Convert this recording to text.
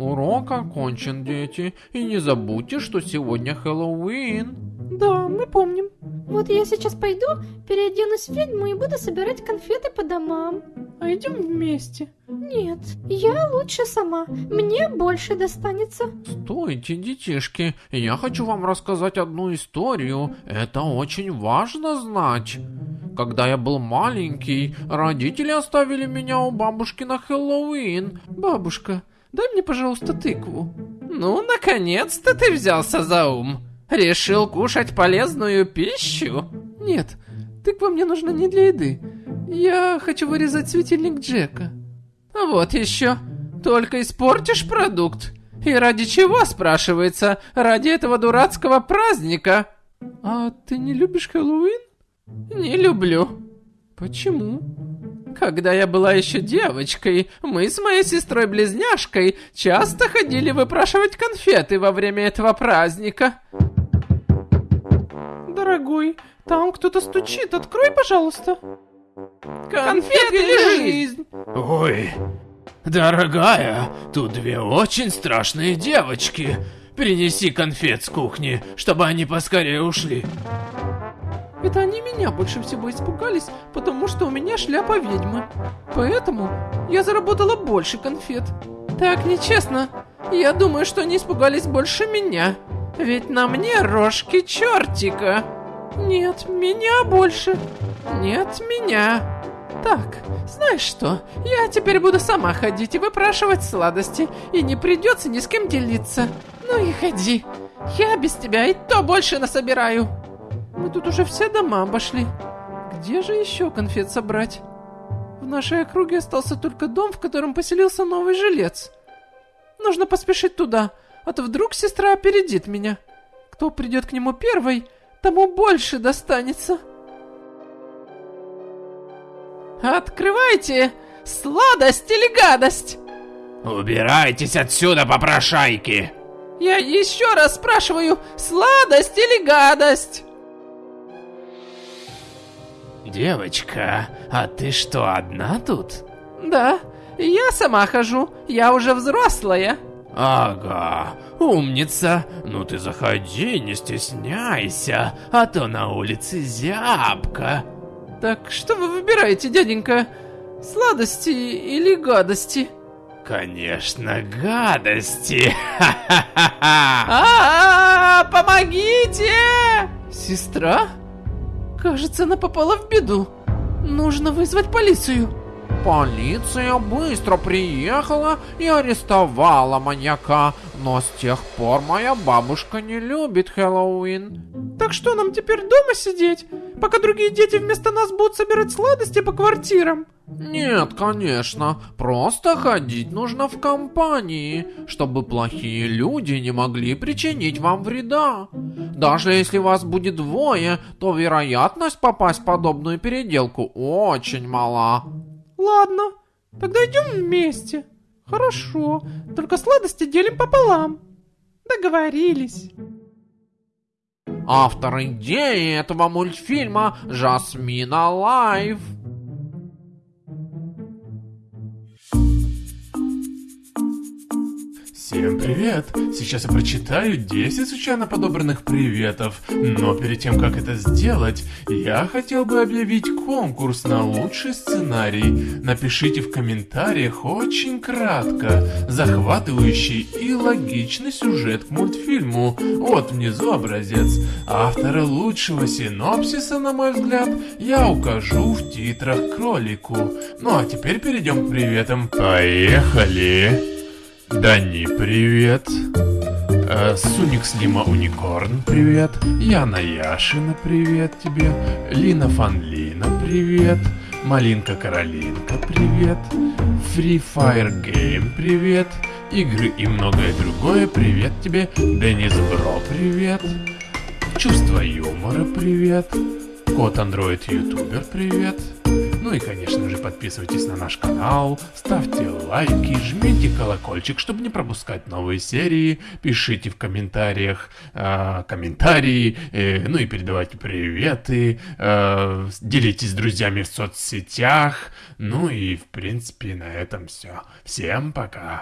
Урок окончен, дети. И не забудьте, что сегодня Хэллоуин. Да, мы помним. Вот я сейчас пойду, переоденусь в ведьму и буду собирать конфеты по домам. А идем вместе. Нет, я лучше сама. Мне больше достанется. Стойте, детишки. Я хочу вам рассказать одну историю. Это очень важно знать. Когда я был маленький, родители оставили меня у бабушки на Хэллоуин. Бабушка, дай мне, пожалуйста, тыкву. Ну, наконец-то ты взялся за ум. Решил кушать полезную пищу? Нет, тыква мне нужна не для еды. Я хочу вырезать светильник Джека. Вот еще. Только испортишь продукт. И ради чего, спрашивается? Ради этого дурацкого праздника. А ты не любишь Хэллоуин? Не люблю. Почему? Когда я была еще девочкой, мы с моей сестрой-близняшкой часто ходили выпрашивать конфеты во время этого праздника. Дорогой, там кто-то стучит, открой, пожалуйста. Конфеты или жизнь? Ой, дорогая, тут две очень страшные девочки. Принеси конфет с кухни, чтобы они поскорее ушли. Это они меня больше всего испугались, потому что у меня шляпа ведьмы. Поэтому я заработала больше конфет. Так нечестно. Я думаю, что они испугались больше меня. Ведь на мне рожки чертика. Нет, меня больше. Нет, меня. Так, знаешь что, я теперь буду сама ходить и выпрашивать сладости, и не придется ни с кем делиться. Ну и ходи. Я без тебя и то больше насобираю. Мы тут уже все дома обошли. Где же еще конфет собрать? В нашей округе остался только дом, в котором поселился новый жилец. Нужно поспешить туда, а то вдруг сестра опередит меня. Кто придет к нему первой, тому больше достанется. Открывайте! Сладость или гадость? Убирайтесь отсюда, попрошайки! Я еще раз спрашиваю, сладость или гадость? Девочка, а ты что, одна тут? Да, я сама хожу, я уже взрослая. Ага, умница. Ну ты заходи, не стесняйся, а то на улице зябко. Так что вы выбираете, дяденька? Сладости или гадости? Конечно, гадости. А, помогите! Сестра? Кажется, она попала в беду. Нужно вызвать полицию. Полиция быстро приехала и арестовала маньяка, но с тех пор моя бабушка не любит Хэллоуин. Так что нам теперь дома сидеть, пока другие дети вместо нас будут собирать сладости по квартирам? Нет, конечно, просто ходить нужно в компании, чтобы плохие люди не могли причинить вам вреда. Даже если вас будет двое, то вероятность попасть в подобную переделку очень мала. Ладно, тогда идем вместе. Хорошо, только сладости делим пополам. Договорились. Автор идеи этого мультфильма Жасмина Лайв. Всем привет! Сейчас я прочитаю 10 случайно подобранных приветов, но перед тем, как это сделать, я хотел бы объявить конкурс на лучший сценарий. Напишите в комментариях очень кратко, захватывающий и логичный сюжет к мультфильму. Вот внизу образец. Автора лучшего синопсиса, на мой взгляд, я укажу в титрах кролику. Ну а теперь перейдем к приветам. Поехали! Дани, привет. Э, Суник Слима Уникорн, привет. Яна Яшина, привет тебе. Лина Фанлина, привет. Малинка Каролинка, привет. Free Fire Game, привет. Игры и многое другое, привет тебе. Денис Бро, привет. Чувство юмора, привет. Кот Андроид Ютубер, привет. Ну и, конечно же, подписывайтесь на наш канал, ставьте лайки, жмите колокольчик, чтобы не пропускать новые серии, пишите в комментариях э, комментарии, э, ну и передавайте приветы, э, делитесь с друзьями в соцсетях, ну и, в принципе, на этом все. Всем пока!